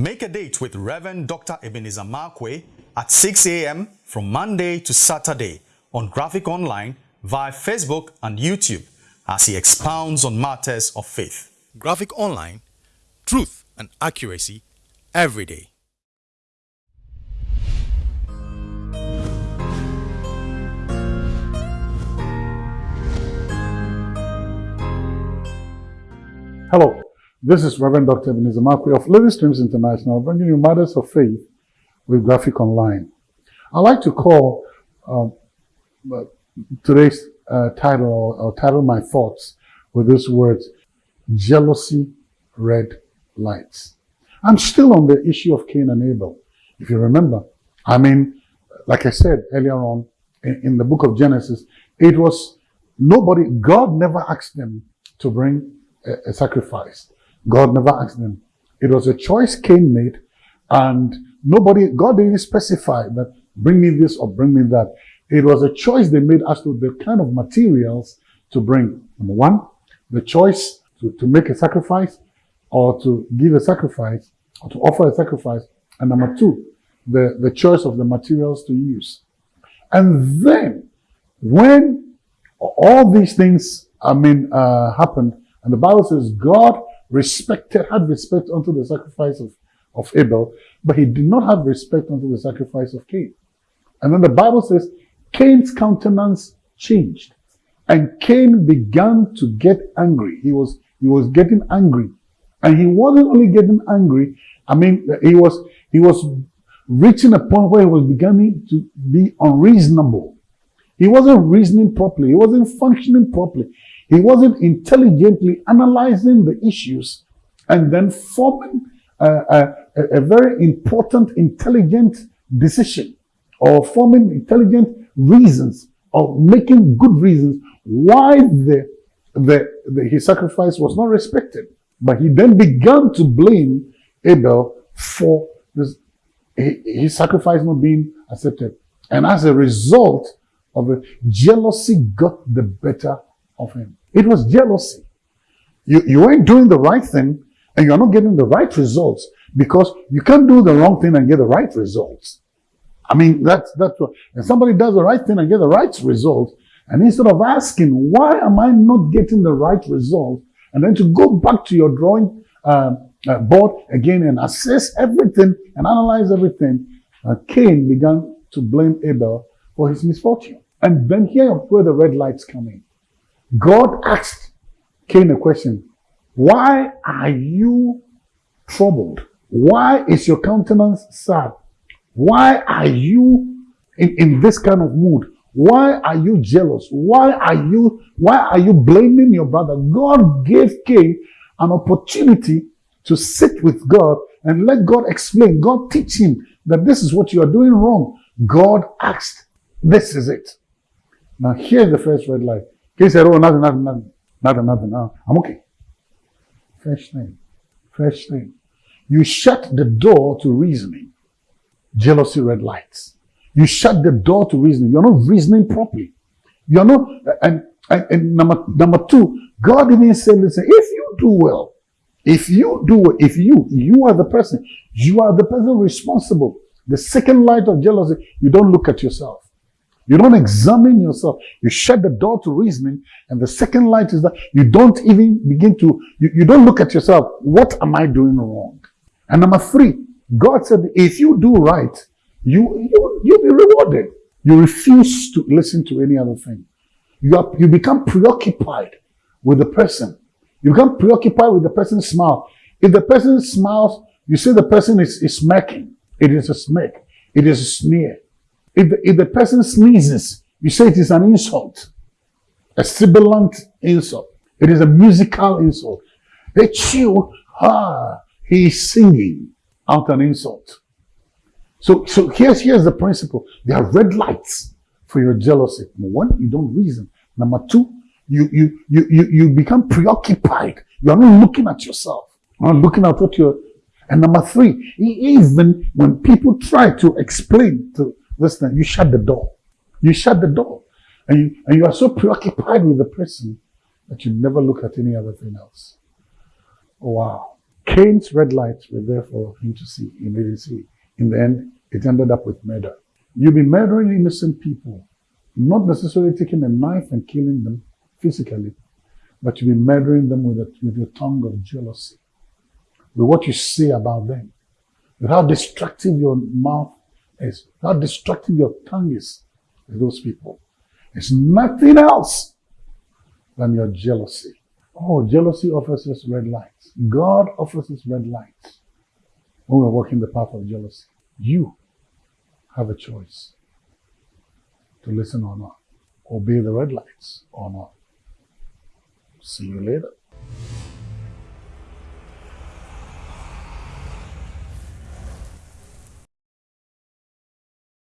Make a date with Reverend Dr. Ebenezer Markwei at 6 a.m. from Monday to Saturday on Graphic Online via Facebook and YouTube as he expounds on matters of faith. Graphic Online, truth and accuracy every day. Hello, this is Reverend Dr. Ebenezer Markwei of Living Streams International, bringing you matters of faith with Graphic Online. I'd like to call uh, today's uh, title or, or title my thoughts with these words: jealousy, red lights. I'm still on the issue of Cain and Abel. If you remember, I mean, like I said earlier on in, in the book of Genesis, it was nobody. God never asked them to bring a, a sacrifice. God never asked them. It was a choice Cain made, and nobody, God didn't specify that bring me this or bring me that. It was a choice they made as to the kind of materials to bring. Number one, the choice to, to make a sacrifice or to give a sacrifice or to offer a sacrifice. And number two, the, the choice of the materials to use. And then when all these things, I mean, uh, happened, and the Bible says God respected, had respect unto the sacrifice of, of Abel, but he did not have respect unto the sacrifice of Cain. And then the Bible says Cain's countenance changed. And Cain began to get angry. He was, he was getting angry. And he wasn't only getting angry, I mean, he was, he was reaching a point where he was beginning to be unreasonable. He wasn't reasoning properly. He wasn't functioning properly. He wasn't intelligently analyzing the issues and then forming a, a, a very important, intelligent decision or forming intelligent reasons or making good reasons why the, the, the, his sacrifice was not respected. But he then began to blame Abel for this, his sacrifice not being accepted. And as a result of it, jealousy got the better of him. It was jealousy. You, you ain't doing the right thing and you're not getting the right results because you can't do the wrong thing and get the right results. I mean, that's, that's what, and somebody does the right thing and get the right result, and instead of asking, why am I not getting the right result? And then to go back to your drawing uh, uh, board again and assess everything and analyze everything, uh, Cain began to blame Abel for his misfortune. And then here where the red lights come in. God asked Cain a question. Why are you troubled? Why is your countenance sad? Why are you in, in this kind of mood? Why are you jealous? Why are you, why are you blaming your brother? God gave Cain an opportunity to sit with God and let God explain. God teach him that this is what you are doing wrong. God asked, this is it. Now here's the first red light. He said, oh, nothing, nothing, nothing, nothing, nothing. No, I'm okay. Fresh thing. Fresh thing. You shut the door to reasoning. Jealousy red lights. You shut the door to reasoning. You're not reasoning properly. You're not, and, and, and number, number two, God even said, listen, if you do well, if you do well, if you, you are the person, you are the person responsible. The second light of jealousy, you don't look at yourself. You don't examine yourself. You shut the door to reasoning. And the second light is that you don't even begin to, you, you don't look at yourself. What am I doing wrong? And number three, God said, if you do right, you, you, you'll be rewarded. You refuse to listen to any other thing. You, are, you become preoccupied with the person. You become preoccupied with the person's smile. If the person smiles, you say the person is, is smirking. It is a smirk. It is a sneer. If the, if the person sneezes, you say it is an insult, a sibilant insult. It is a musical insult. They chew, ah, he is singing out an insult. So, so here's, here's the principle. There are red lights for your jealousy. Number one, you don't reason. Number two, you, you, you, you, you become preoccupied. You're not looking at yourself. You're not looking at what you're, and number three, even when people try to explain to, Listen, you shut the door. You shut the door. And you, and you are so preoccupied with the person that you never look at any other thing else. Oh, wow. Cain's red lights were there for him to see. He didn't see. In the end, it ended up with murder. You'll be murdering innocent people, not necessarily taking a knife and killing them physically, but you'll be murdering them with, a, with your tongue of jealousy, with what you say about them, with how destructive your mouth is, how destructive your tongue is those people. It's nothing else than your jealousy. Oh, jealousy offers us red lights. God offers us red lights when we're walking the path of jealousy. You have a choice to listen or not, obey the red lights or not. See you later.